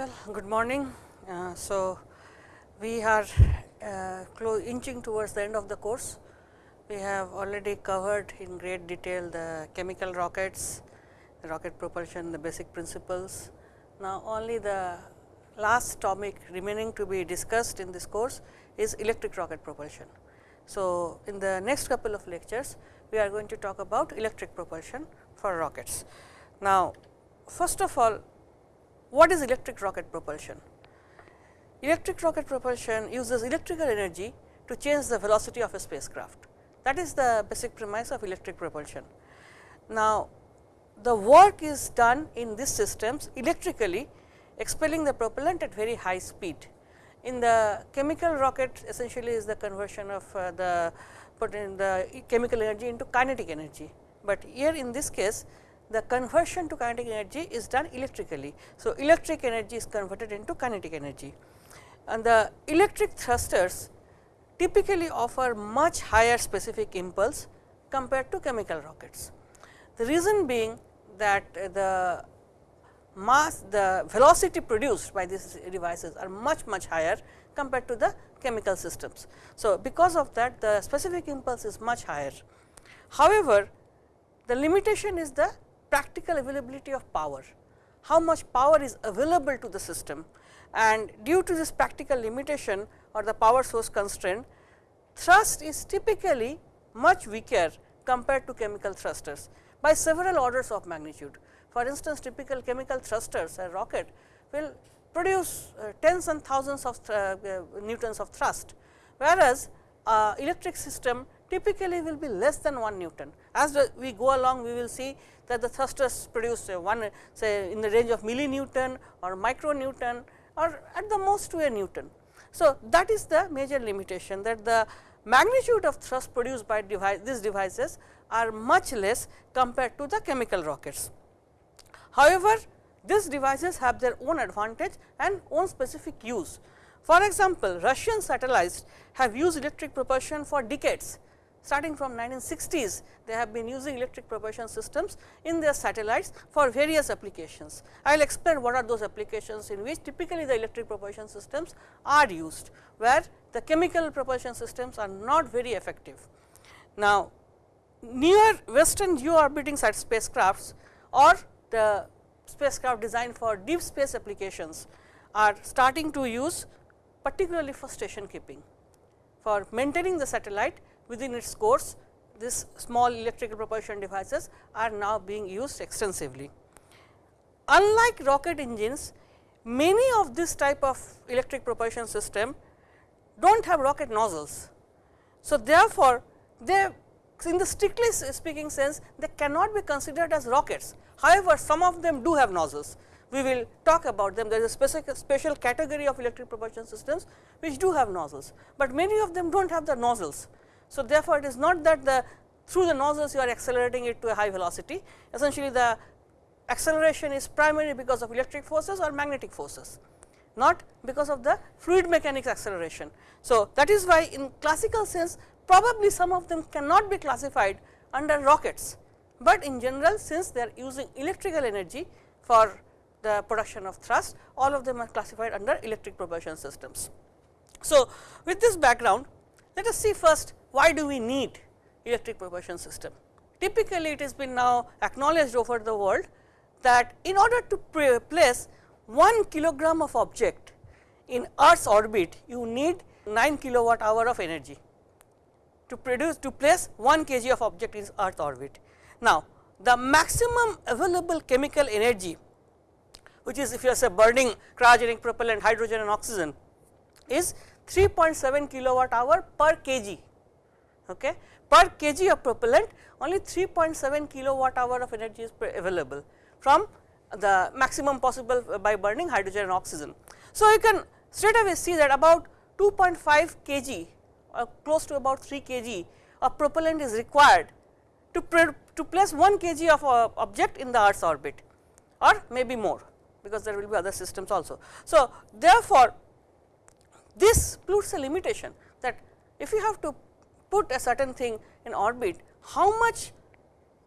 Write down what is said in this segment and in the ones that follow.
Well, good morning. Uh, so, we are uh, inching towards the end of the course. We have already covered in great detail the chemical rockets, the rocket propulsion, the basic principles. Now, only the last topic remaining to be discussed in this course is electric rocket propulsion. So, in the next couple of lectures, we are going to talk about electric propulsion for rockets. Now, first of all, what is electric rocket propulsion? Electric rocket propulsion uses electrical energy to change the velocity of a spacecraft. That is the basic premise of electric propulsion. Now, the work is done in these systems electrically expelling the propellant at very high speed. In the chemical rocket essentially is the conversion of uh, the the chemical energy into kinetic energy, but here in this case the conversion to kinetic energy is done electrically. So, electric energy is converted into kinetic energy and the electric thrusters typically offer much higher specific impulse compared to chemical rockets. The reason being that the mass the velocity produced by these devices are much much higher compared to the chemical systems. So, because of that the specific impulse is much higher. However, the limitation is the practical availability of power, how much power is available to the system and due to this practical limitation or the power source constraint, thrust is typically much weaker compared to chemical thrusters by several orders of magnitude. For instance, typical chemical thrusters a rocket will produce uh, tens and thousands of uh, newtons of thrust, whereas, uh, electric system typically will be less than 1 Newton. As we go along, we will see that the thrusters produce say 1 say in the range of millinewton or micro Newton or at the most to a Newton. So, that is the major limitation that the magnitude of thrust produced by device, these devices are much less compared to the chemical rockets. However, these devices have their own advantage and own specific use. For example, Russian satellites have used electric propulsion for decades starting from 1960s they have been using electric propulsion systems in their satellites for various applications. I will explain what are those applications in which typically the electric propulsion systems are used, where the chemical propulsion systems are not very effective. Now, near western geo-orbiting site spacecrafts or the spacecraft designed for deep space applications are starting to use particularly for station keeping. For maintaining the satellite within its course this small electrical propulsion devices are now being used extensively. Unlike rocket engines, many of this type of electric propulsion system do not have rocket nozzles. So, therefore, they in the strictly speaking sense they cannot be considered as rockets. However, some of them do have nozzles. We will talk about them. There is a specific special category of electric propulsion systems which do have nozzles, but many of them do not have the nozzles. So, therefore, it is not that the through the nozzles you are accelerating it to a high velocity essentially the acceleration is primarily because of electric forces or magnetic forces not because of the fluid mechanics acceleration. So, that is why in classical sense probably some of them cannot be classified under rockets, but in general since they are using electrical energy for the production of thrust all of them are classified under electric propulsion systems. So, with this background let us see first why do we need electric propulsion system. Typically, it has been now acknowledged over the world that in order to place 1 kilogram of object in earth's orbit, you need 9 kilowatt hour of energy to produce to place 1 kg of object in earth orbit. Now, the maximum available chemical energy which is if you are say burning cryogenic propellant hydrogen and oxygen is 3.7 kilowatt hour per kg okay. per kg of propellant only 3.7 kilowatt hour of energy is available from the maximum possible by burning hydrogen and oxygen. So, you can straight away see that about 2.5 kg or close to about 3 kg of propellant is required to, to place 1 kg of uh, object in the earth's orbit or maybe more because there will be other systems also. So, therefore, this puts a limitation that if you have to put a certain thing in orbit, how much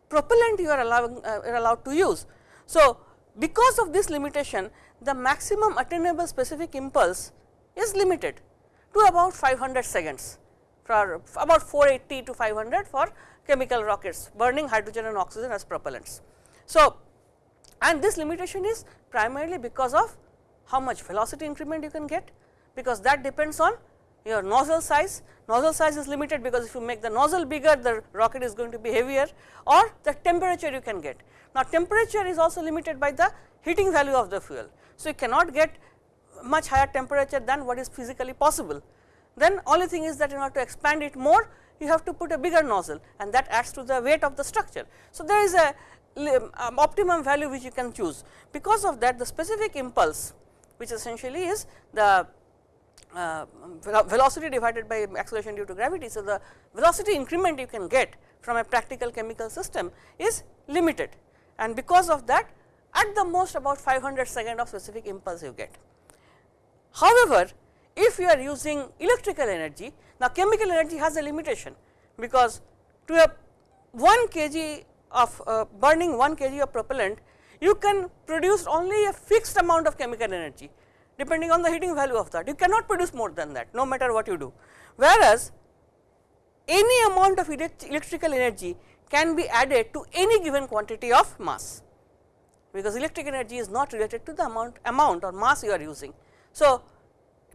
propellant you are allowing uh, are allowed to use. So, because of this limitation the maximum attainable specific impulse is limited to about 500 seconds for about 480 to 500 for chemical rockets burning hydrogen and oxygen as propellants. So, and this limitation is primarily because of how much velocity increment you can get, because that depends on your nozzle size. Nozzle size is limited because if you make the nozzle bigger the rocket is going to be heavier or the temperature you can get. Now, temperature is also limited by the heating value of the fuel. So, you cannot get much higher temperature than what is physically possible. Then only thing is that in order to expand it more you have to put a bigger nozzle and that adds to the weight of the structure. So, there is a um, optimum value which you can choose. Because of that the specific impulse which essentially is the uh, velocity divided by acceleration due to gravity. So, the velocity increment you can get from a practical chemical system is limited and because of that at the most about 500 second of specific impulse you get. However, if you are using electrical energy, now chemical energy has a limitation because to a 1 kg of uh, burning 1 kg of propellant, you can produce only a fixed amount of chemical energy depending on the heating value of that. You cannot produce more than that no matter what you do. Whereas, any amount of electrical energy can be added to any given quantity of mass, because electric energy is not related to the amount amount or mass you are using. So,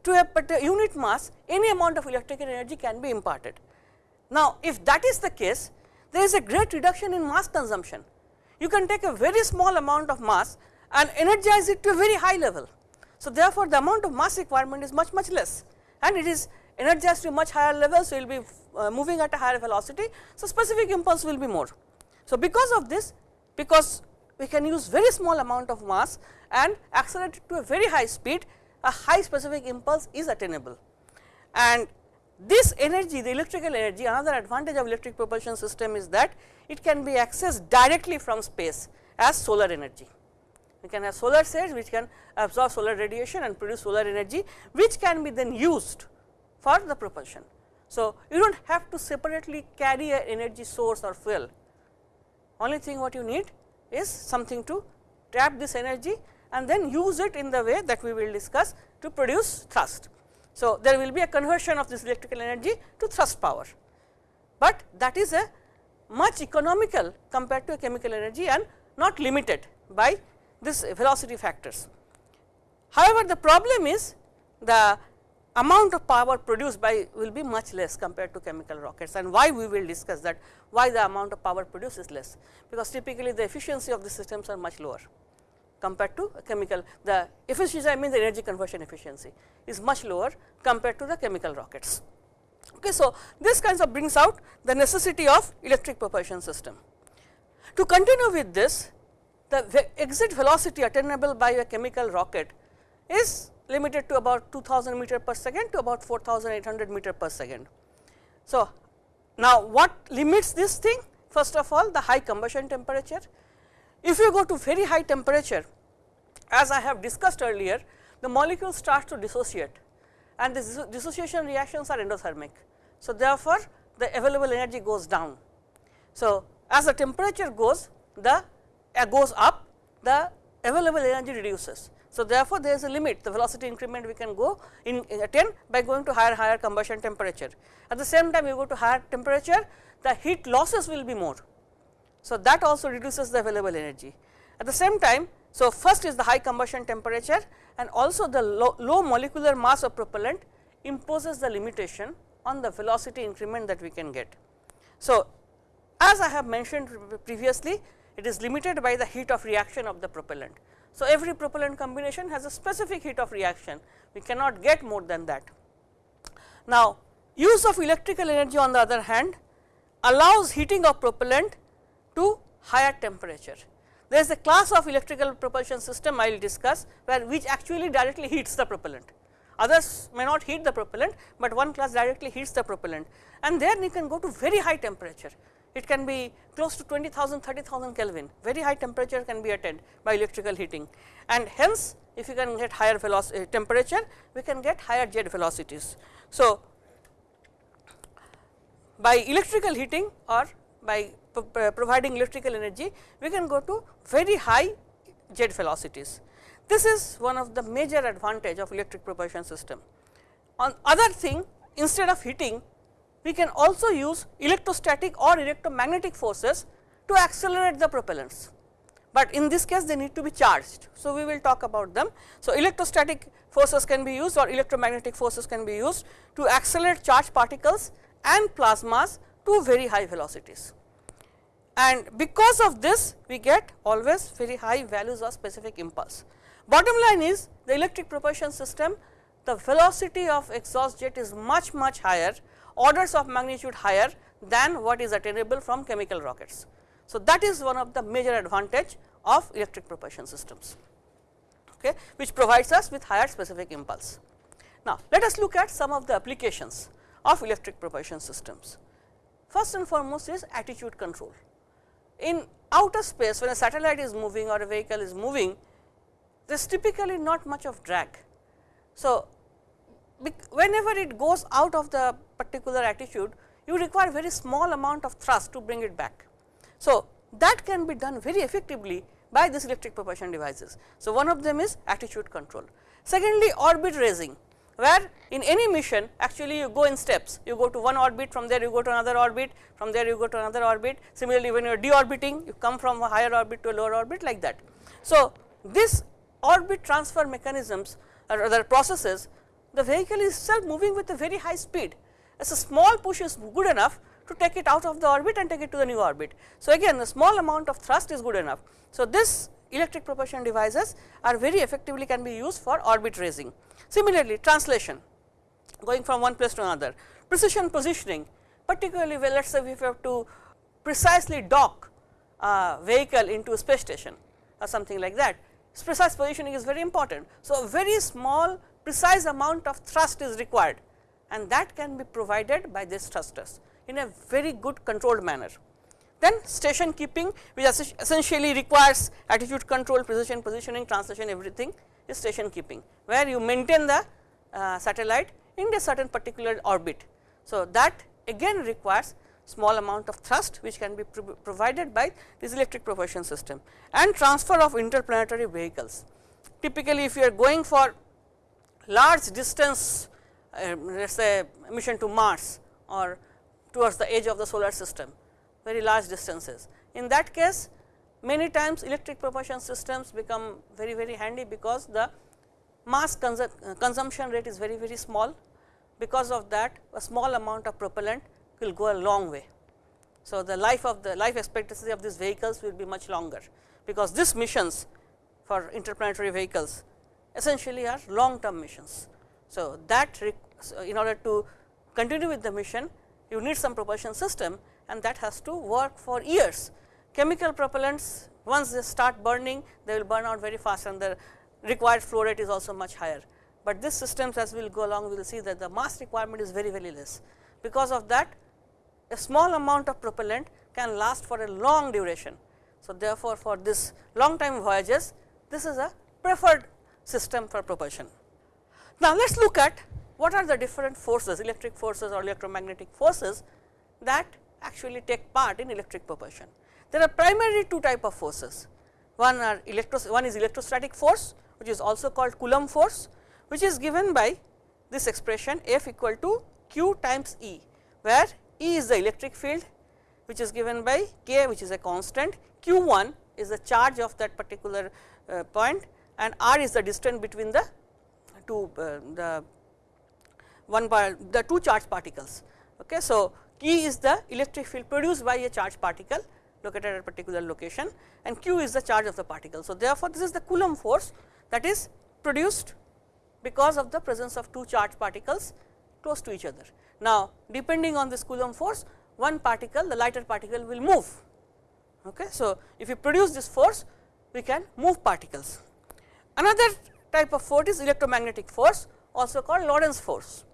to a unit mass any amount of electrical energy can be imparted. Now, if that is the case there is a great reduction in mass consumption. You can take a very small amount of mass and energize it to a very high level. So, therefore, the amount of mass requirement is much much less and it is energized to much higher level. So, you will be uh, moving at a higher velocity. So, specific impulse will be more. So, because of this because we can use very small amount of mass and accelerate it to a very high speed a high specific impulse is attainable. And this energy the electrical energy another advantage of electric propulsion system is that it can be accessed directly from space as solar energy. Can have solar cells which can absorb solar radiation and produce solar energy which can be then used for the propulsion. So, you do not have to separately carry a energy source or fuel only thing what you need is something to trap this energy and then use it in the way that we will discuss to produce thrust. So, there will be a conversion of this electrical energy to thrust power, but that is a much economical compared to a chemical energy and not limited by this velocity factors. However, the problem is the amount of power produced by will be much less compared to chemical rockets and why we will discuss that why the amount of power produced is less because typically the efficiency of the systems are much lower compared to chemical the efficiency I mean the energy conversion efficiency is much lower compared to the chemical rockets. Okay, so, this kinds of brings out the necessity of electric propulsion system. To continue with this the exit velocity attainable by a chemical rocket is limited to about 2000 meter per second to about 4800 meter per second. So, now what limits this thing? First of all the high combustion temperature. If you go to very high temperature as I have discussed earlier the molecule starts to dissociate and the dissociation reactions are endothermic. So, therefore, the available energy goes down. So, as the temperature goes the Uh, goes up the available energy reduces. So, therefore, there is a limit the velocity increment we can go in attain by going to higher higher combustion temperature. At the same time you go to higher temperature the heat losses will be more. So, that also reduces the available energy. At the same time so, first is the high combustion temperature and also the low, low molecular mass of propellant imposes the limitation on the velocity increment that we can get. So, as I have mentioned previously it is limited by the heat of reaction of the propellant. So, every propellant combination has a specific heat of reaction we cannot get more than that. Now, use of electrical energy on the other hand allows heating of propellant to higher temperature. There is a class of electrical propulsion system I will discuss where which actually directly heats the propellant. Others may not heat the propellant, but one class directly heats the propellant and there you can go to very high temperature. It can be close to 20,000, 30,000 Kelvin, very high temperature can be attained by electrical heating and hence if you can get higher velocity uh, temperature, we can get higher jet velocities. So, by electrical heating or by providing electrical energy, we can go to very high jet velocities. This is one of the major advantage of electric propulsion system. On other thing instead of heating we can also use electrostatic or electromagnetic forces to accelerate the propellants, but in this case they need to be charged. So, we will talk about them. So, electrostatic forces can be used or electromagnetic forces can be used to accelerate charged particles and plasmas to very high velocities. And because of this we get always very high values of specific impulse. Bottom line is the electric propulsion system the velocity of exhaust jet is much much higher orders of magnitude higher than what is attainable from chemical rockets. So, that is one of the major advantage of electric propulsion systems okay, which provides us with higher specific impulse. Now, let us look at some of the applications of electric propulsion systems. First and foremost is attitude control. In outer space when a satellite is moving or a vehicle is moving, there is typically not much of drag. So, whenever it goes out of the particular attitude, you require very small amount of thrust to bring it back. So, that can be done very effectively by this electric propulsion devices. So, one of them is attitude control. Secondly, orbit raising where in any mission actually you go in steps, you go to one orbit from there you go to another orbit, from there you go to another orbit. Similarly, when you are deorbiting you come from a higher orbit to a lower orbit like that. So, this orbit transfer mechanisms or other processes the vehicle is itself moving with a very high speed as a small push is good enough to take it out of the orbit and take it to the new orbit. So, again a small amount of thrust is good enough. So, this electric propulsion devices are very effectively can be used for orbit raising. Similarly, translation going from one place to another, precision positioning particularly well let us say if you have to precisely dock a vehicle into a space station or something like that, precise positioning is very important. So, a very small precise amount of thrust is required and that can be provided by these thrusters in a very good controlled manner. Then station keeping which essentially requires attitude control, precision positioning, translation everything is station keeping, where you maintain the uh, satellite in a certain particular orbit. So, that again requires small amount of thrust which can be pro provided by this electric propulsion system and transfer of interplanetary vehicles. Typically, if you are going for large distance uh, let us say mission to Mars or towards the edge of the solar system, very large distances. In that case, many times electric propulsion systems become very, very handy because the mass consu consumption rate is very, very small. Because of that, a small amount of propellant will go a long way. So, the life of the life expectancy of these vehicles will be much longer, because these missions for interplanetary vehicles essentially are long term missions. So, that so in order to continue with the mission you need some propulsion system and that has to work for years. Chemical propellants once they start burning they will burn out very fast and the required flow rate is also much higher. But these systems as we will go along we will see that the mass requirement is very very less. Because of that a small amount of propellant can last for a long duration. So, therefore, for this long time voyages this is a preferred system for propulsion. Now, let us look at what are the different forces electric forces or electromagnetic forces that actually take part in electric propulsion. There are primarily two type of forces. One are electro one is electrostatic force which is also called Coulomb force which is given by this expression F equal to Q times E where E is the electric field which is given by K which is a constant, Q 1 is the charge of that particular uh, point and R is the distance between the two uh, the one by the two charged particles. Okay. So, E is the electric field produced by a charged particle located at a particular location and Q is the charge of the particle. So, therefore, this is the Coulomb force that is produced because of the presence of two charged particles close to each other. Now, depending on this Coulomb force one particle the lighter particle will move. Okay. So, if you produce this force we can move particles. Another type of force is electromagnetic force also called Lorentz force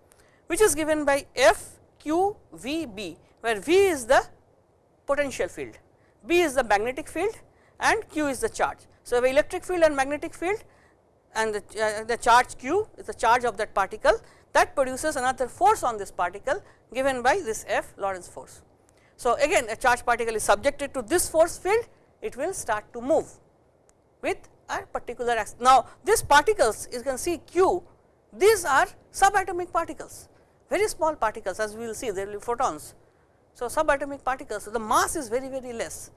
which is given by F q v b where v is the potential field, b is the magnetic field and q is the charge. So, the electric field and magnetic field and the, uh, the charge q is the charge of that particle that produces another force on this particle given by this F Lorentz force. So, again a charged particle is subjected to this force field it will start to move with particular now these particles you can see q these are subatomic particles very small particles as we will see they will be photons. So, subatomic particles so the mass is very very less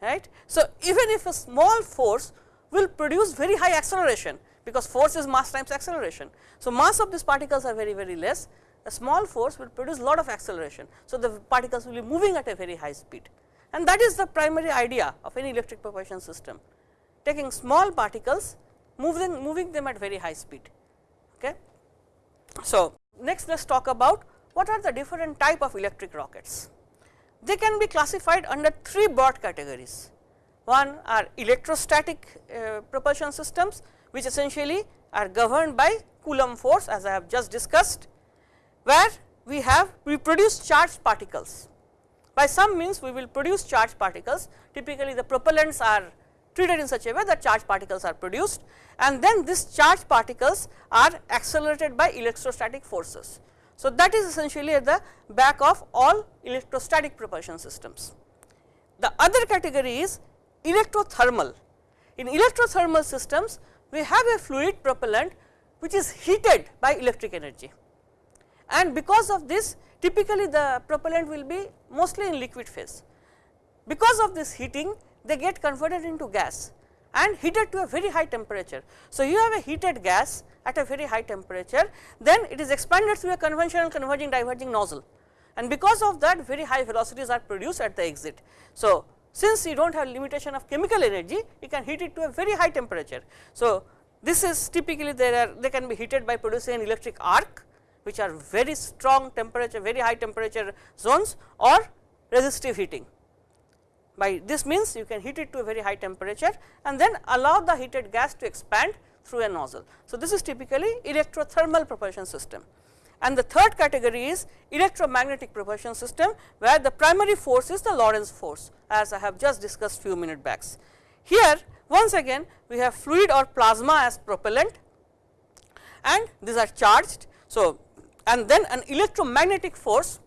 right. So, even if a small force will produce very high acceleration because force is mass times acceleration. So, mass of these particles are very very less a small force will produce lot of acceleration. So, the particles will be moving at a very high speed and that is the primary idea of any electric propulsion system taking small particles moving moving them at very high speed. Okay. So, next let us talk about what are the different type of electric rockets. They can be classified under three broad categories. One are electrostatic uh, propulsion systems which essentially are governed by Coulomb force as I have just discussed, where we have we produce charged particles. By some means we will produce charged particles typically the propellants are treated in such a way that charged particles are produced and then these charged particles are accelerated by electrostatic forces. So, that is essentially at the back of all electrostatic propulsion systems. The other category is electrothermal. In electrothermal systems, we have a fluid propellant which is heated by electric energy and because of this typically the propellant will be mostly in liquid phase. Because of this heating they get converted into gas and heated to a very high temperature. So, you have a heated gas at a very high temperature then it is expanded through a conventional converging diverging nozzle and because of that very high velocities are produced at the exit. So, since you do not have limitation of chemical energy you can heat it to a very high temperature. So, this is typically there are they can be heated by producing an electric arc which are very strong temperature very high temperature zones or resistive heating. By this means you can heat it to a very high temperature and then allow the heated gas to expand through a nozzle. So, this is typically electrothermal propulsion system. And the third category is electromagnetic propulsion system, where the primary force is the Lorentz force as I have just discussed few minute backs. Here once again we have fluid or plasma as propellant and these are charged. So, and then an electromagnetic force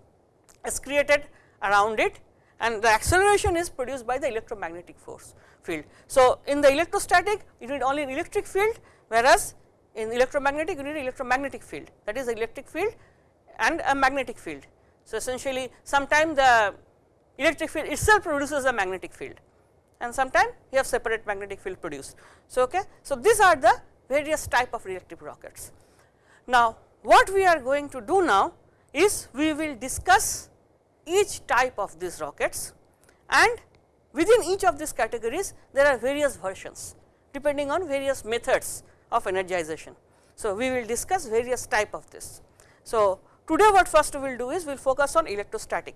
is created around it and the acceleration is produced by the electromagnetic force field. So, in the electrostatic you need only an electric field whereas in electromagnetic you need electromagnetic field that is electric field and a magnetic field. So, essentially sometime the electric field itself produces a magnetic field and sometime you have separate magnetic field produced. So, okay. so these are the various type of reactive rockets. Now, what we are going to do now is we will discuss each type of these rockets and within each of these categories there are various versions depending on various methods of energization. So, we will discuss various type of this. So, today what first we will do is we will focus on electrostatic.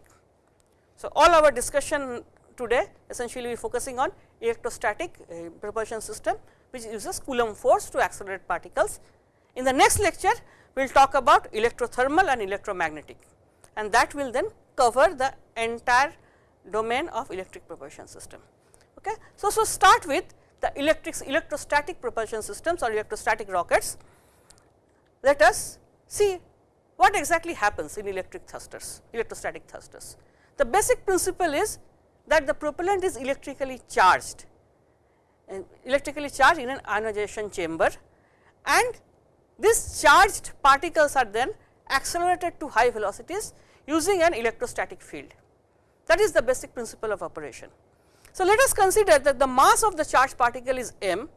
So, all our discussion today essentially we are focusing on electrostatic uh, propulsion system which uses Coulomb force to accelerate particles. In the next lecture we will talk about electrothermal and electromagnetic and that will then cover the entire domain of electric propulsion system. Okay. So, so start with the electric electrostatic propulsion systems or electrostatic rockets. Let us see what exactly happens in electric thrusters, electrostatic thrusters. The basic principle is that the propellant is electrically charged, electrically charged in an ionization chamber and these charged particles are then accelerated to high velocities using an electrostatic field. That is the basic principle of operation. So, let us consider that the mass of the charged particle is m,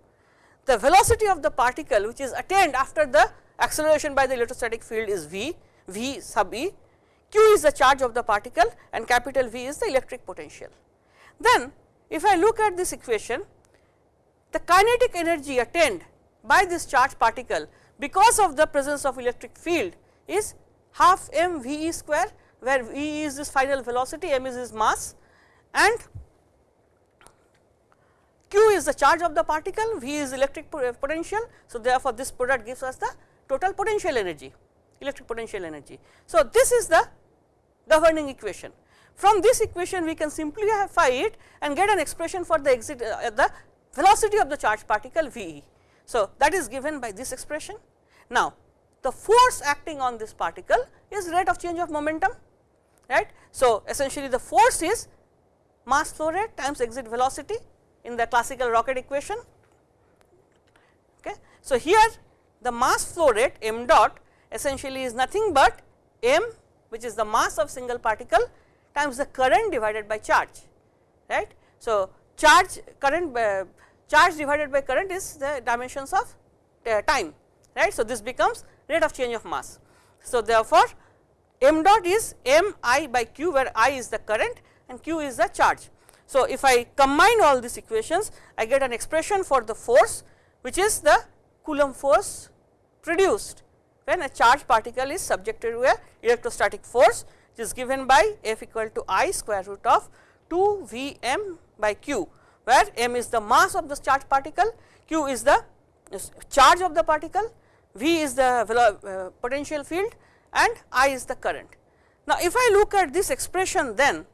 the velocity of the particle which is attained after the acceleration by the electrostatic field is v, v sub e, q is the charge of the particle and capital V is the electric potential. Then if I look at this equation, the kinetic energy attained by this charged particle because of the presence of electric field is half m v e square where v is this final velocity, m is its mass and q is the charge of the particle, v is electric potential. So, therefore, this product gives us the total potential energy, electric potential energy. So, this is the governing equation. From this equation we can simplify it and get an expression for the exit uh, the velocity of the charged particle v e. So, that is given by this expression. Now, the force acting on this particle is rate of change of momentum right. So, essentially the force is mass flow rate times exit velocity in the classical rocket equation Okay. So, here the mass flow rate m dot essentially is nothing but m which is the mass of single particle times the current divided by charge right. So, charge current uh, charge divided by current is the dimensions of uh, time right. So, this becomes rate of change of mass. So, therefore, m dot is m i by q where i is the current and q is the charge. So, if I combine all these equations I get an expression for the force which is the Coulomb force produced when a charged particle is subjected to a electrostatic force which is given by F equal to I square root of 2 V m by q where m is the mass of the charged particle, q is the charge of the particle, V is the uh, potential field and I is the current. Now, if I look at this expression then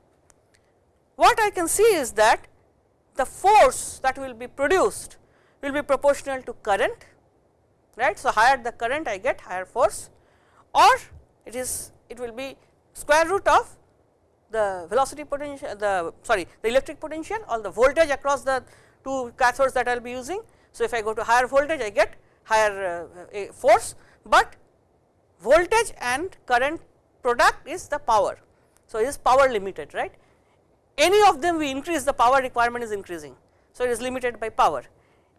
what I can see is that the force that will be produced will be proportional to current right. So, higher the current I get higher force or it is it will be square root of the velocity potential the sorry the electric potential or the voltage across the two cathodes that I will be using. So, if I go to higher voltage I get higher uh, force, but voltage and current product is the power. So, it is power limited right any of them we increase the power requirement is increasing. So, it is limited by power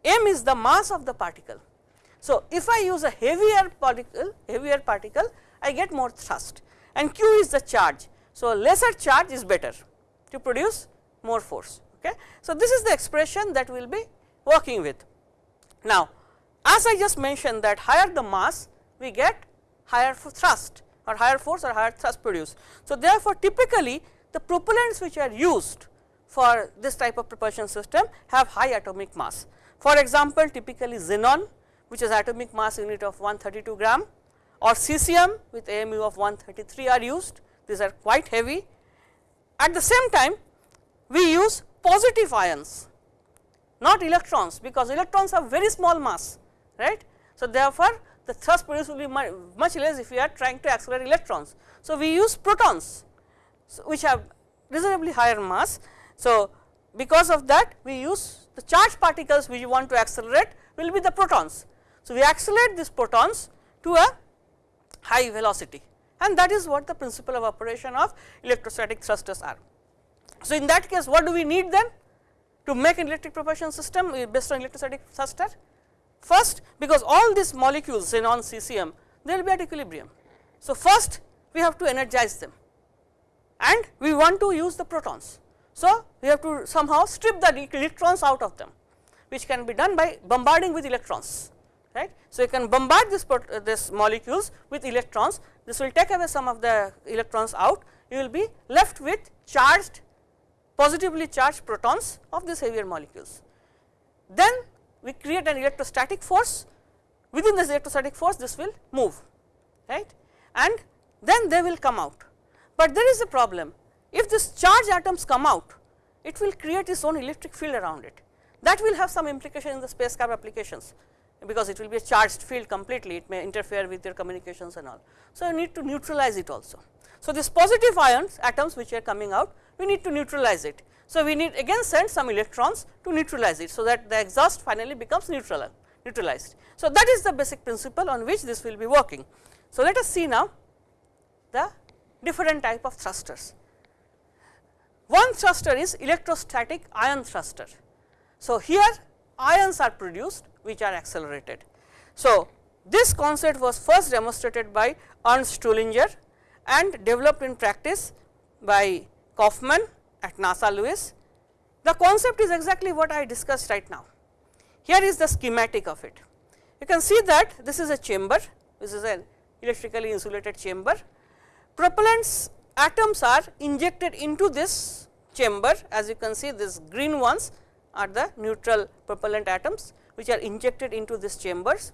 m is the mass of the particle so, if I use a heavier particle, heavier particle, I get more thrust and Q is the charge. So, lesser charge is better to produce more force. Okay. So, this is the expression that we will be working with. Now, as I just mentioned that higher the mass, we get higher thrust or higher force or higher thrust produced. So, therefore, typically the propellants which are used for this type of propulsion system have high atomic mass. For example, typically xenon which is atomic mass unit of 132 gram or cesium with AMU of 133 are used, these are quite heavy. At the same time we use positive ions not electrons because electrons have very small mass right. So, therefore, the thrust produced will be much less if we are trying to accelerate electrons. So, we use protons so which have reasonably higher mass. So, because of that we use the charged particles which we want to accelerate will be the protons. So, we accelerate these protons to a high velocity and that is what the principle of operation of electrostatic thrusters are. So, in that case what do we need then to make an electric propulsion system eh, based on electrostatic thruster? First because all these molecules xenon cesium they will be at equilibrium. So, first we have to energize them and we want to use the protons. So, we have to somehow strip the electrons out of them which can be done by bombarding with electrons right. So, you can bombard this, uh, this molecules with electrons, this will take away some of the electrons out, you will be left with charged positively charged protons of these heavier molecules. Then we create an electrostatic force, within this electrostatic force this will move right and then they will come out. But there is a problem, if this charged atoms come out, it will create its own electric field around it. That will have some implication in the spacecraft applications because it will be a charged field completely, it may interfere with your communications and all. So, you need to neutralize it also. So, this positive ions atoms which are coming out, we need to neutralize it. So, we need again send some electrons to neutralize it, so that the exhaust finally becomes neutral, neutralized. So, that is the basic principle on which this will be working. So, let us see now the different type of thrusters. One thruster is electrostatic ion thruster. So, here ions are produced which are accelerated. So, this concept was first demonstrated by Ernst Stuhlinger and developed in practice by Kaufman at NASA Lewis. The concept is exactly what I discussed right now. Here is the schematic of it. You can see that this is a chamber, this is an electrically insulated chamber. Propellants atoms are injected into this chamber as you can see these green ones are the neutral propellant atoms which are injected into these chambers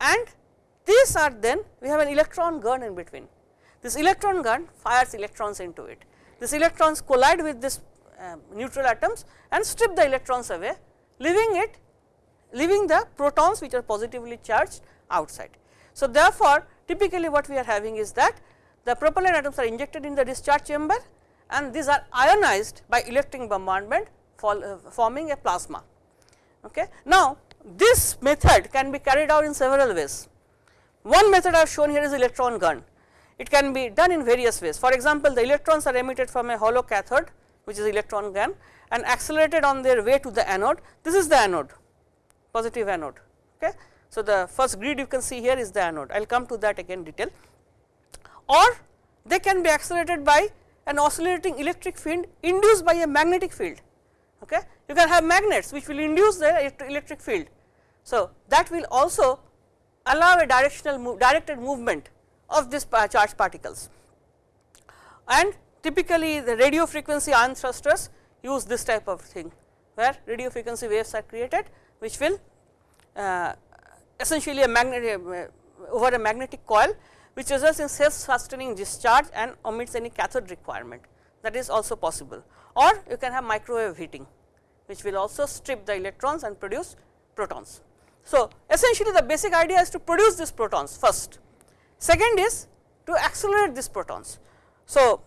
and these are then we have an electron gun in between. This electron gun fires electrons into it. These electrons collide with this uh, neutral atoms and strip the electrons away leaving it leaving the protons which are positively charged outside. So, therefore, typically what we are having is that the propellant atoms are injected in the discharge chamber and these are ionized by electric bombardment uh, forming a plasma. Okay. Now, this method can be carried out in several ways. One method I have shown here is electron gun. It can be done in various ways. For example, the electrons are emitted from a hollow cathode which is electron gun and accelerated on their way to the anode. This is the anode, positive anode. Okay. So, the first grid you can see here is the anode. I will come to that again detail. Or they can be accelerated by an oscillating electric field induced by a magnetic field. Okay. You can have magnets which will induce the electric field. So, that will also allow a directional move, directed movement of this charged particles. And typically the radio frequency ion thrusters use this type of thing, where radio frequency waves are created, which will uh, essentially a magnetic uh, over a magnetic coil, which results in self sustaining discharge and omits any cathode requirement that is also possible. Or you can have microwave heating, which will also strip the electrons and produce protons. So, essentially the basic idea is to produce these protons first. Second is to accelerate these protons. So,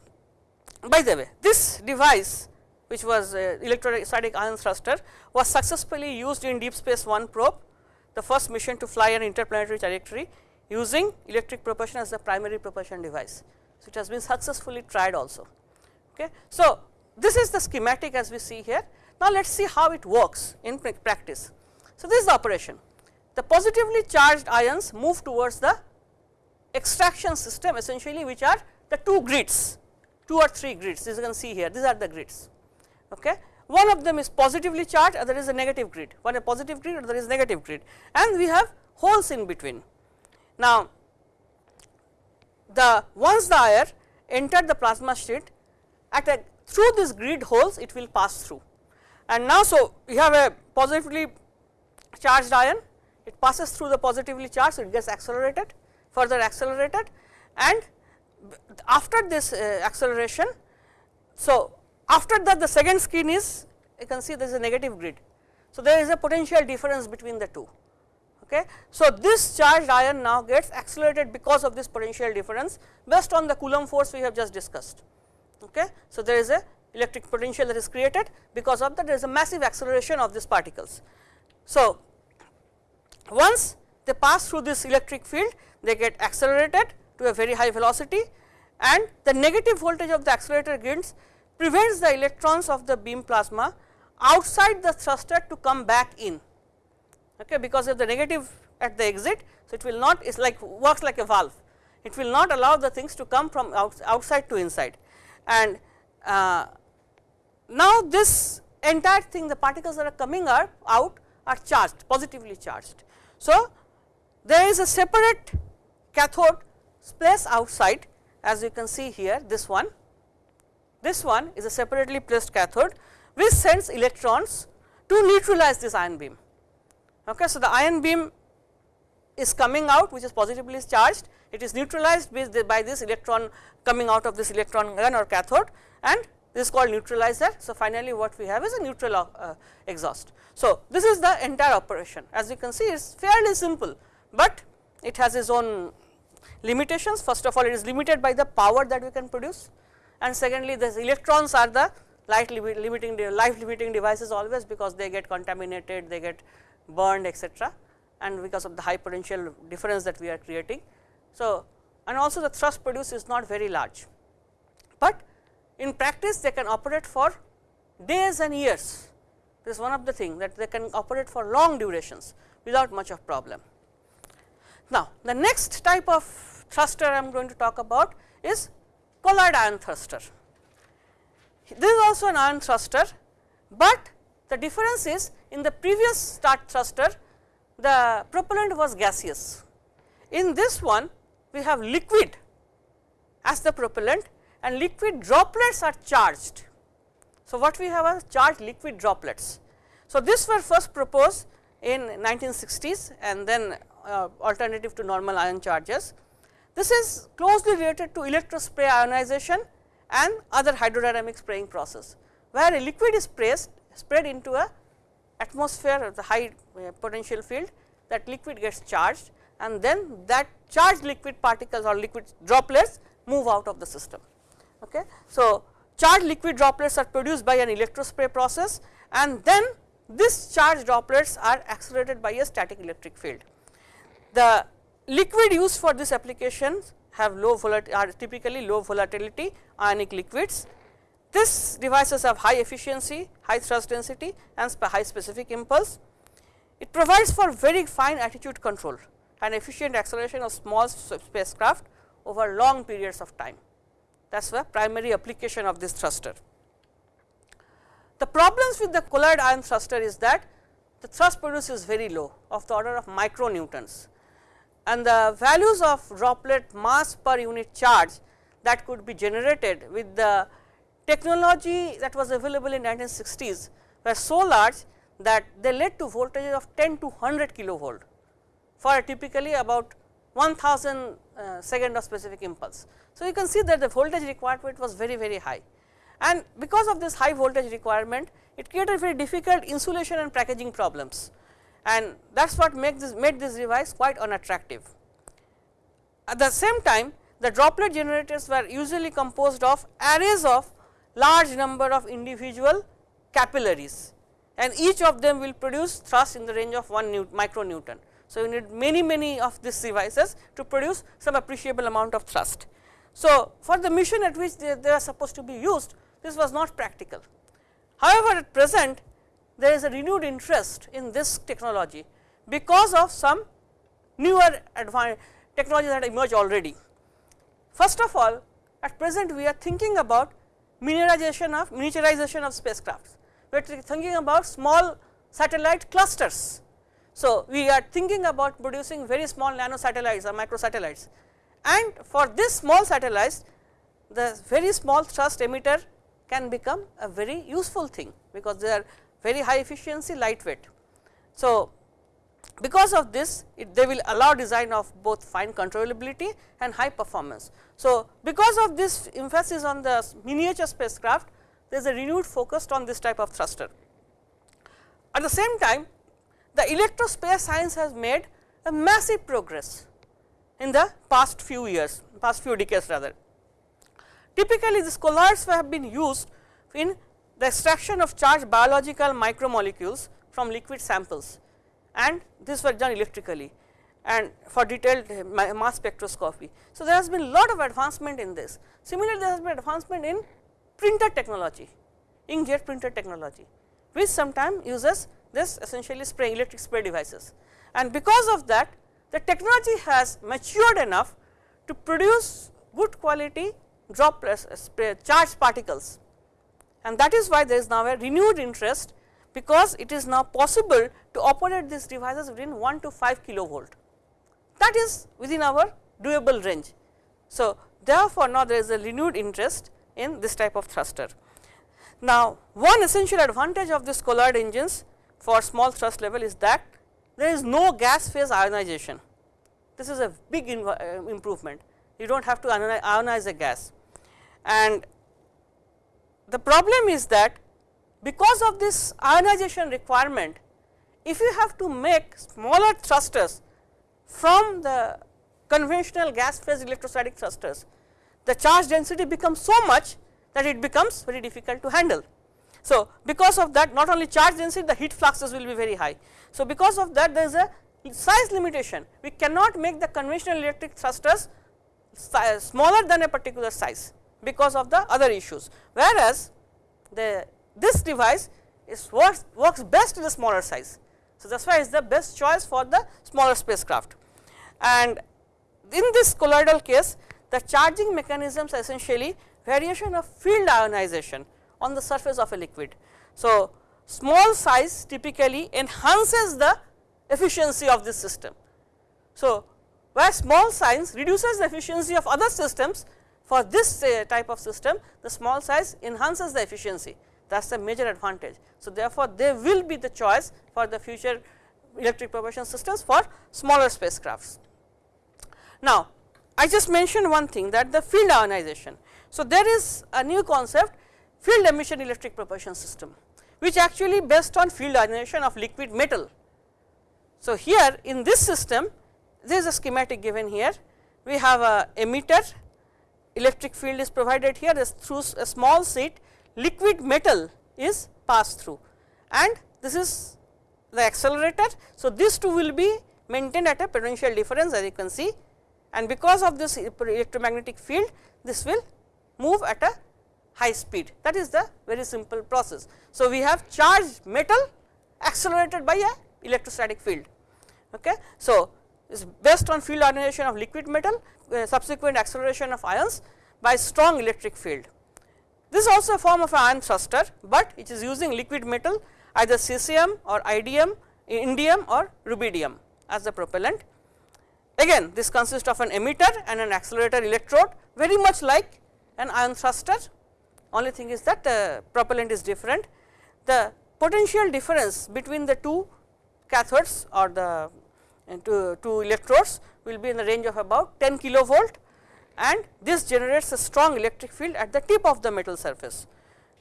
by the way this device which was uh, electrostatic ion thruster was successfully used in deep space 1 probe, the first mission to fly an interplanetary trajectory using electric propulsion as the primary propulsion device. So, it has been successfully tried also. Okay. So, this is the schematic as we see here. Now, let us see how it works in practice. So, this is the operation. The positively charged ions move towards the extraction system essentially which are the two grids, two or three grids as you can see here these are the grids. Okay. One of them is positively charged other is a negative grid, one a positive grid other is negative grid and we have holes in between. Now, the once the air entered the plasma sheet at a through this grid holes it will pass through and now so we have a positively charged ion it passes through the positively charged so it gets accelerated further accelerated and after this uh, acceleration. So, after that the second screen is you can see there is a negative grid. So, there is a potential difference between the two. Okay. So, this charged ion now gets accelerated because of this potential difference based on the Coulomb force we have just discussed. Okay. So, there is a electric potential that is created because of that there is a massive acceleration of these particles. So, once they pass through this electric field they get accelerated to a very high velocity and the negative voltage of the accelerator grids prevents the electrons of the beam plasma outside the thruster to come back in okay, because of the negative at the exit. So, it will not is like works like a valve it will not allow the things to come from out, outside to inside and uh, now this entire thing the particles that are coming are out are charged positively charged. So, there is a separate cathode placed outside as you can see here this one. This one is a separately placed cathode which sends electrons to neutralize this ion beam. Okay. So, the ion beam is coming out which is positively charged it is neutralized by this electron coming out of this electron gun or cathode and this is called neutralizer. So, finally, what we have is a neutral uh, exhaust. So, this is the entire operation as you can see it is fairly simple, but it has its own limitations. First of all, it is limited by the power that we can produce and secondly, the electrons are the light limiting life limiting devices always because they get contaminated, they get burned etc. and because of the high potential difference that we are creating. So, and also the thrust produced is not very large, but in practice they can operate for days and years. This is one of the things that they can operate for long durations without much of problem. Now, the next type of thruster I am going to talk about is colloid ion thruster. This is also an ion thruster, but the difference is in the previous start thruster the propellant was gaseous. In this one we have liquid as the propellant and liquid droplets are charged. So, what we have are charged liquid droplets. So, this were first proposed in 1960s and then uh, alternative to normal ion charges. This is closely related to electrospray ionization and other hydrodynamic spraying process, where a liquid is sprayed, spread into a atmosphere of the high uh, potential field that liquid gets charged and then that charged liquid particles or liquid droplets move out of the system. Okay. So, charged liquid droplets are produced by an electrospray process and then these charged droplets are accelerated by a static electric field. The liquid used for this application have low volatility are typically low volatility ionic liquids. These devices have high efficiency, high thrust density and high specific impulse. It provides for very fine attitude control and efficient acceleration of small spacecraft over long periods of time. That is the primary application of this thruster. The problems with the colloid ion thruster is that the thrust produced is very low of the order of micronewtons and the values of droplet mass per unit charge that could be generated with the technology that was available in 1960s were so large that they led to voltages of 10 to 100 kilovolt for typically about 1000 uh, second of specific impulse. So, you can see that the voltage requirement was very very high and because of this high voltage requirement it created very difficult insulation and packaging problems and that is what make this made this device quite unattractive. At the same time the droplet generators were usually composed of arrays of large number of individual capillaries and each of them will produce thrust in the range of 1 micronewton. So, you need many many of these devices to produce some appreciable amount of thrust. So, for the mission at which they, they are supposed to be used this was not practical. However, at present there is a renewed interest in this technology because of some newer technologies that emerge already. First of all at present we are thinking about miniaturization of miniaturization of spacecrafts. We are thinking about small satellite clusters. So, we are thinking about producing very small nano satellites or micro satellites and for this small satellites the very small thrust emitter can become a very useful thing because they are very high efficiency lightweight. So, because of this it, they will allow design of both fine controllability and high performance. So, because of this emphasis on the miniature spacecraft there is a renewed focus on this type of thruster. At the same time the electrospray science has made a massive progress in the past few years, past few decades rather. Typically, these colloids have been used in the extraction of charged biological micromolecules from liquid samples and this was done electrically and for detailed eh, mass spectroscopy. So, there has been a lot of advancement in this. Similarly, there has been advancement in printer technology, inkjet printer technology, which sometimes uses this essentially spray electric spray devices. And because of that, the technology has matured enough to produce good quality droplets, eh, spray charged particles. And that is why there is now a renewed interest because it is now possible to operate these devices within 1 to 5 kilovolt. That is within our doable range. So, therefore, now there is a renewed interest in this type of thruster. Now, one essential advantage of this colloid engines for small thrust level is that there is no gas phase ionization. This is a big uh, improvement. You do not have to ionize a gas and the problem is that because of this ionization requirement, if you have to make smaller thrusters from the conventional gas phase electrostatic thrusters, the charge density becomes so much that it becomes very difficult to handle. So, because of that not only charge density the heat fluxes will be very high. So, because of that there is a size limitation we cannot make the conventional electric thrusters smaller than a particular size because of the other issues, whereas the this device is works, works best in the smaller size. So, that is why it is the best choice for the smaller spacecraft and in this colloidal case the charging mechanisms essentially variation of field ionization on the surface of a liquid. So, small size typically enhances the efficiency of this system. So, where small size reduces the efficiency of other systems for this uh, type of system the small size enhances the efficiency that is the major advantage. So, therefore, they will be the choice for the future electric propulsion systems for smaller spacecrafts. Now, I just mentioned one thing that the field ionization. So, there is a new concept field emission electric propulsion system which actually based on field ionization of liquid metal. So, here in this system there is a schematic given here we have a emitter electric field is provided here is through a small sheet liquid metal is passed through and this is the accelerator. So, these two will be maintained at a potential difference as you can see and because of this electromagnetic field this will move at a high speed that is the very simple process. So, we have charged metal accelerated by a electrostatic field. Okay. So, is based on field ionization of liquid metal uh, subsequent acceleration of ions by strong electric field. This is also a form of ion thruster, but it is using liquid metal either cesium or IDM, indium or rubidium as the propellant. Again this consists of an emitter and an accelerator electrode very much like an ion thruster, only thing is that the propellant is different. The potential difference between the two cathodes or the uh, two, two electrodes will be in the range of about 10 kilovolt and this generates a strong electric field at the tip of the metal surface.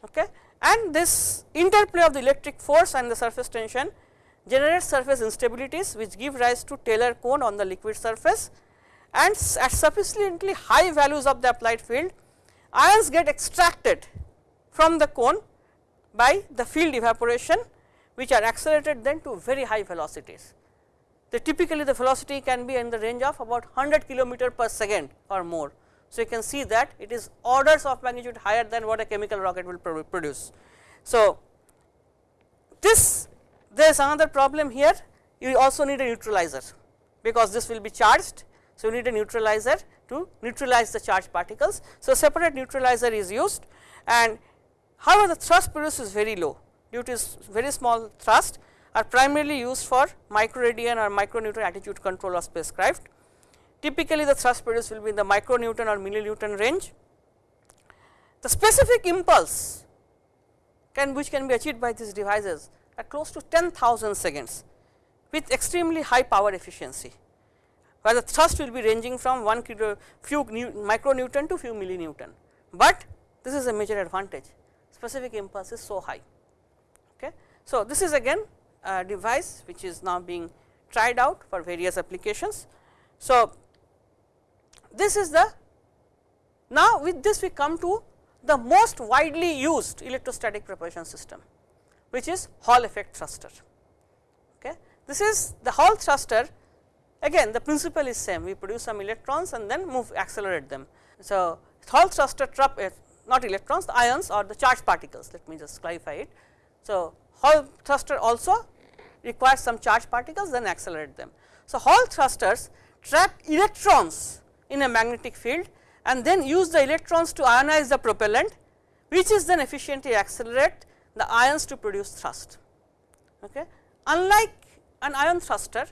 Okay. And this interplay of the electric force and the surface tension generates surface instabilities which give rise to Taylor cone on the liquid surface and at sufficiently high values of the applied field ions get extracted from the cone by the field evaporation which are accelerated then to very high velocities. The typically the velocity can be in the range of about 100 kilometer per second or more. So, you can see that it is orders of magnitude higher than what a chemical rocket will produce. So, this there is another problem here you also need a neutralizer because this will be charged. So, you need a neutralizer to neutralize the charged particles. So, separate neutralizer is used and however, the thrust produced is very low due to very small thrust are primarily used for microradian or micronewton attitude control of spacecraft. Typically, the thrust produced will be in the micronewton or millinewton range. The specific impulse can which can be achieved by these devices are close to 10,000 seconds with extremely high power efficiency, where the thrust will be ranging from 1 kilo few micronewton to few millinewton, but this is a major advantage specific impulse is so high. Okay. So, this is again a device which is now being tried out for various applications. So, this is the now with this we come to the most widely used electrostatic propulsion system which is Hall effect thruster. Okay. This is the Hall thruster again the principle is same we produce some electrons and then move accelerate them. So, Hall thruster trap uh, not electrons the ions or the charged particles let me just clarify it. So, Hall thruster also requires some charged particles then accelerate them. So, Hall thrusters trap electrons in a magnetic field and then use the electrons to ionize the propellant which is then efficiently accelerate the ions to produce thrust. Okay. Unlike an ion thruster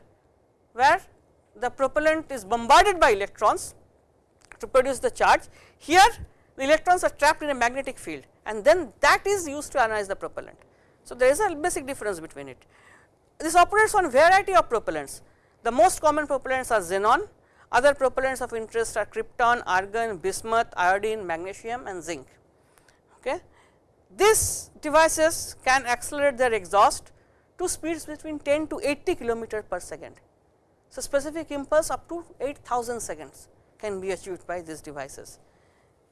where the propellant is bombarded by electrons to produce the charge, here the electrons are trapped in a magnetic field and then that is used to ionize the propellant. So, there is a basic difference between it. This operates on variety of propellants. The most common propellants are xenon, other propellants of interest are krypton, argon, bismuth, iodine, magnesium and zinc. Okay. These devices can accelerate their exhaust to speeds between 10 to 80 kilometer per second. So, specific impulse up to 8000 seconds can be achieved by these devices.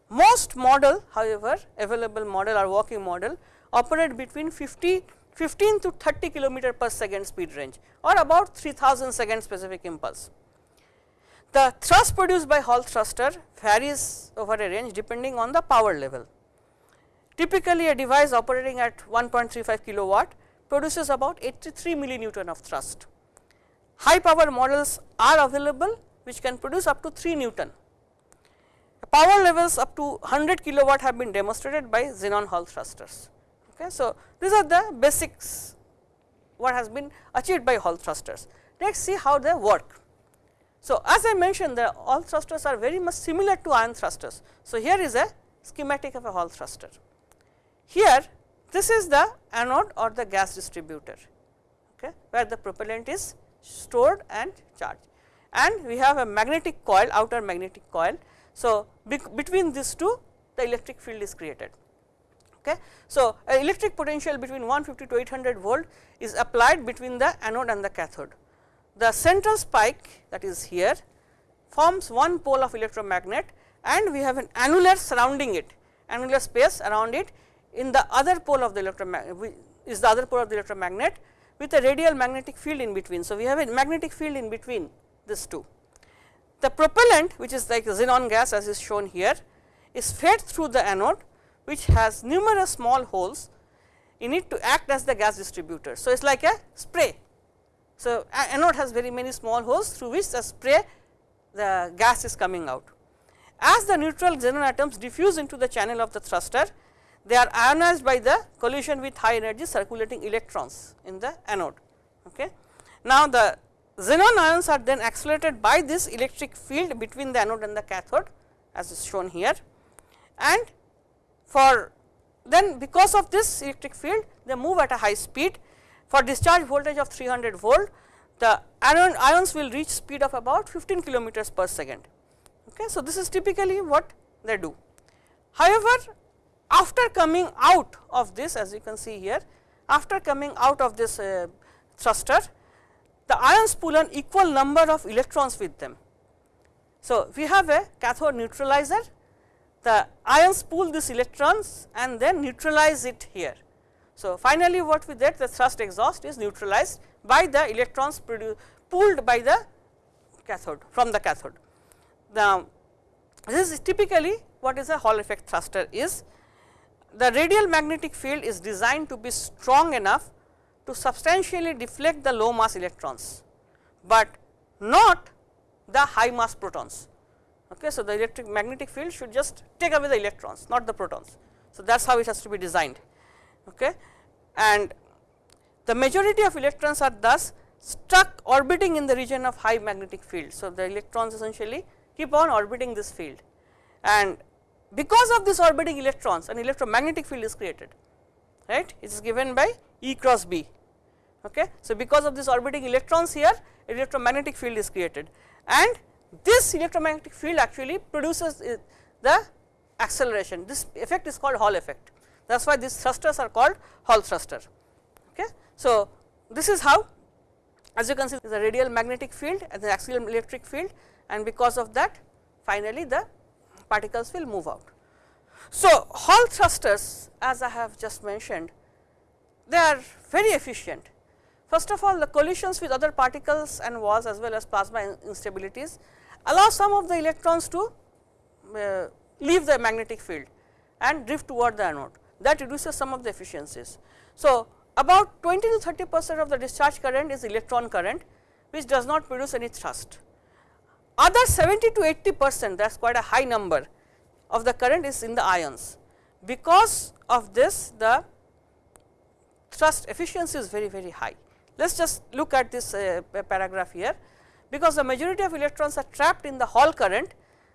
Most model however, available model or working model operate between 50 15 to 30 kilometer per second speed range or about 3000 second specific impulse. The thrust produced by Hall thruster varies over a range depending on the power level. Typically, a device operating at 1.35 kilowatt produces about 83 millinewton of thrust. High power models are available which can produce up to 3 newton. Power levels up to 100 kilowatt have been demonstrated by xenon Hall thrusters. Okay. So, these are the basics what has been achieved by Hall thrusters. Let us see how they work. So, as I mentioned the Hall thrusters are very much similar to ion thrusters. So, here is a schematic of a Hall thruster. Here this is the anode or the gas distributor okay, where the propellant is stored and charged and we have a magnetic coil outer magnetic coil. So, be between these two the electric field is created. Okay. So, electric potential between 150 to 800 volt is applied between the anode and the cathode. The central spike that is here forms one pole of electromagnet and we have an annular surrounding it, annular space around it in the other pole of the electromagnet is the other pole of the electromagnet with a radial magnetic field in between. So, we have a magnetic field in between these two. The propellant which is like xenon gas as is shown here is fed through the anode which has numerous small holes in it to act as the gas distributor. So, it is like a spray. So, anode has very many small holes through which the spray the gas is coming out. As the neutral xenon atoms diffuse into the channel of the thruster, they are ionized by the collision with high energy circulating electrons in the anode. Okay. Now, the xenon ions are then accelerated by this electric field between the anode and the cathode as is shown here and for then because of this electric field they move at a high speed for discharge voltage of 300 volt the ions will reach speed of about 15 kilometers per second. Okay. So, this is typically what they do. However, after coming out of this as you can see here, after coming out of this uh, thruster, the ions pull an equal number of electrons with them. So, we have a cathode neutralizer, the ions pull these electrons and then neutralize it here. So, finally, what we get the thrust exhaust is neutralized by the electrons pulled by the cathode from the cathode. Now, this is typically what is a Hall effect thruster is the radial magnetic field is designed to be strong enough to substantially deflect the low mass electrons, but not the high mass protons. Okay. So, the electric magnetic field should just take away the electrons not the protons. So, that is how it has to be designed okay. and the majority of electrons are thus stuck orbiting in the region of high magnetic field. So, the electrons essentially keep on orbiting this field and because of this orbiting electrons an electromagnetic field is created right it is given by E cross B. Okay. So, because of this orbiting electrons here electromagnetic field is created and this electromagnetic field actually produces the acceleration this effect is called Hall effect that is why these thrusters are called Hall thruster. Okay. So, this is how as you can see a radial magnetic field and the axial electric field and because of that finally the particles will move out. So, Hall thrusters as I have just mentioned they are very efficient. First of all the collisions with other particles and walls as well as plasma instabilities allow some of the electrons to uh, leave the magnetic field and drift toward the anode that reduces some of the efficiencies. So, about 20 to 30 percent of the discharge current is electron current which does not produce any thrust other 70 to 80 percent that is quite a high number of the current is in the ions. Because of this the thrust efficiency is very very high. Let us just look at this uh, paragraph here because the majority of electrons are trapped in the Hall current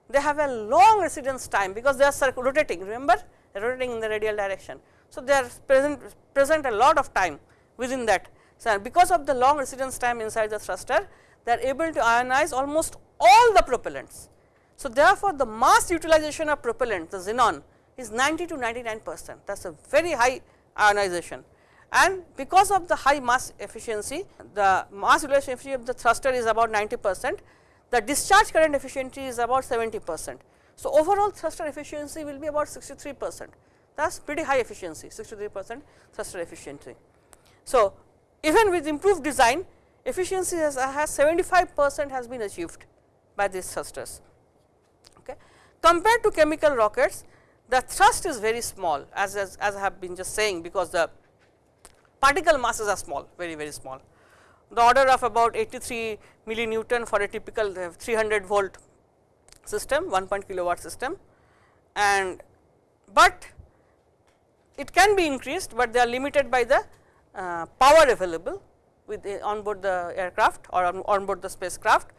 they have a long residence time because they are rotating remember they are rotating in the radial direction. So, they are present present a lot of time within that. So, because of the long residence time inside the thruster they are able to ionize almost all the propellants. So, therefore, the mass utilization of propellant the xenon is 90 to 99 percent that is a very high ionization and because of the high mass efficiency the mass utilization efficiency of the thruster is about 90 percent the discharge current efficiency is about 70 percent. So, overall thruster efficiency will be about 63 percent that is pretty high efficiency 63 percent thruster efficiency. So, even with improved design efficiency has, has 75 percent has been achieved by these thrusters. Okay. Compared to chemical rockets, the thrust is very small as, as, as I have been just saying because the particle masses are small, very, very small. The order of about 83 millinewton for a typical uh, 300 volt system, 1 point kilowatt system and but it can be increased, but they are limited by the uh, power available with the on board the aircraft or on, on board the spacecraft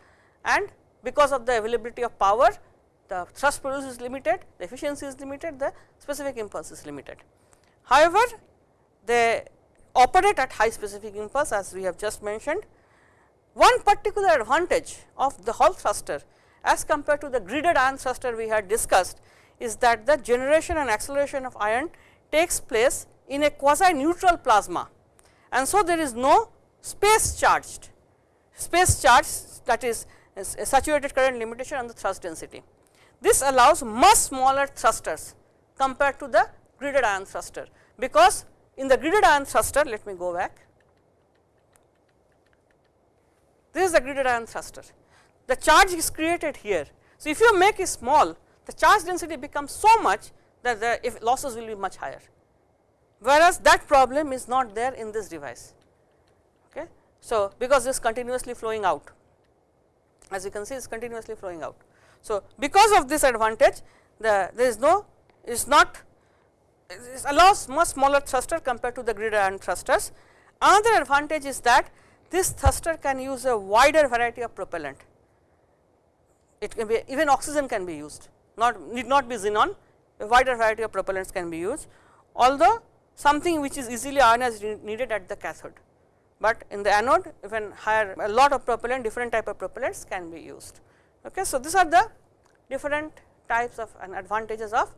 and because of the availability of power the thrust produced is limited, the efficiency is limited, the specific impulse is limited. However, they operate at high specific impulse as we have just mentioned. One particular advantage of the Hall thruster as compared to the gridded ion thruster we had discussed is that the generation and acceleration of ion takes place in a quasi neutral plasma and so there is no space charged, space charge that is saturated current limitation on the thrust density. This allows much smaller thrusters compared to the gridded ion thruster, because in the gridded ion thruster let me go back. This is the gridded ion thruster. The charge is created here. So, if you make it small the charge density becomes so much that the losses will be much higher, whereas that problem is not there in this device. Okay. So, because this continuously flowing out as you can see it is continuously flowing out. So, because of this advantage the there is no is not it allows much smaller thruster compared to the gridded ion thrusters. Another advantage is that this thruster can use a wider variety of propellant. It can be even oxygen can be used not need not be xenon a wider variety of propellants can be used although something which is easily ionized needed at the cathode, but in the anode even higher a lot of propellant different type of propellants can be used. Okay. So, these are the different types of and advantages of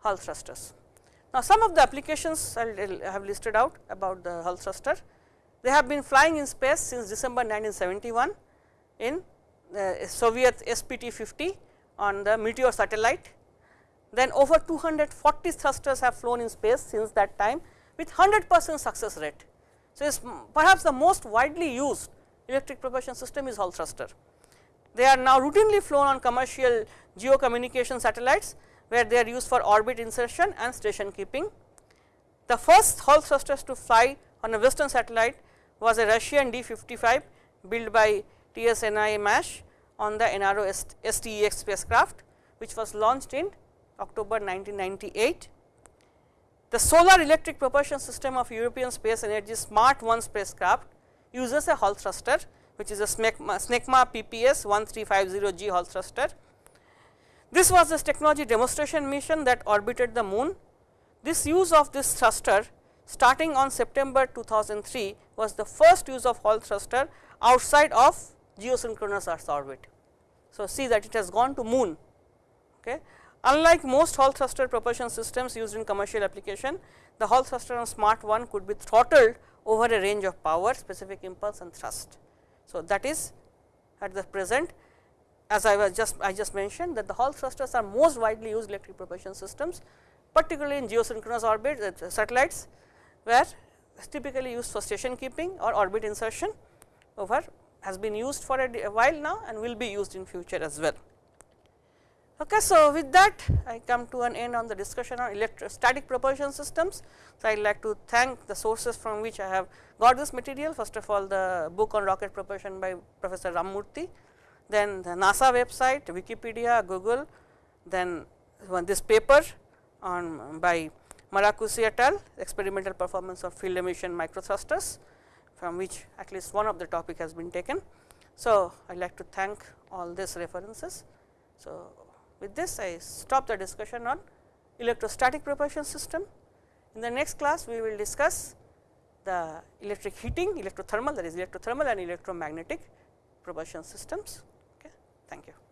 Hall thrusters. Now, some of the applications I have listed out about the Hall thruster. They have been flying in space since December 1971 in uh, the Soviet SPT 50 on the Meteor satellite. Then over 240 thrusters have flown in space since that time with 100 percent success rate. So, it is perhaps the most widely used electric propulsion system is Hall thruster. They are now routinely flown on commercial geo communication satellites where they are used for orbit insertion and station keeping. The first Hall thrusters to fly on a western satellite was a Russian D55 built by TsNIIMASH on the NRO STEX spacecraft which was launched in October 1998. The solar electric propulsion system of European Space Agency Smart 1 spacecraft uses a Hall thruster which is a SNECMA PPS 1350G Hall thruster. This was this technology demonstration mission that orbited the moon. This use of this thruster starting on September 2003 was the first use of Hall thruster outside of geosynchronous Earth orbit. So, see that it has gone to moon. Okay. Unlike most Hall thruster propulsion systems used in commercial application, the Hall thruster on Smart 1 could be throttled over a range of power, specific impulse and thrust. So, that is at the present as I was just I just mentioned that the Hall thrusters are most widely used electric propulsion systems, particularly in geosynchronous orbit uh, satellites, where typically used for station keeping or orbit insertion over has been used for a, a while now and will be used in future as well. Okay, so, with that I come to an end on the discussion on electrostatic propulsion systems. So, I would like to thank the sources from which I have got this material first of all the book on rocket propulsion by Professor Ramamurthi, then the NASA website, Wikipedia, Google, then this paper on by Marcuccio et al. experimental performance of field emission microthrusters from which at least one of the topic has been taken. So, I would like to thank all these references. So, with this I stop the discussion on electrostatic propulsion system. In the next class we will discuss the electric heating, electrothermal that is electrothermal and electromagnetic propulsion systems. Thank you.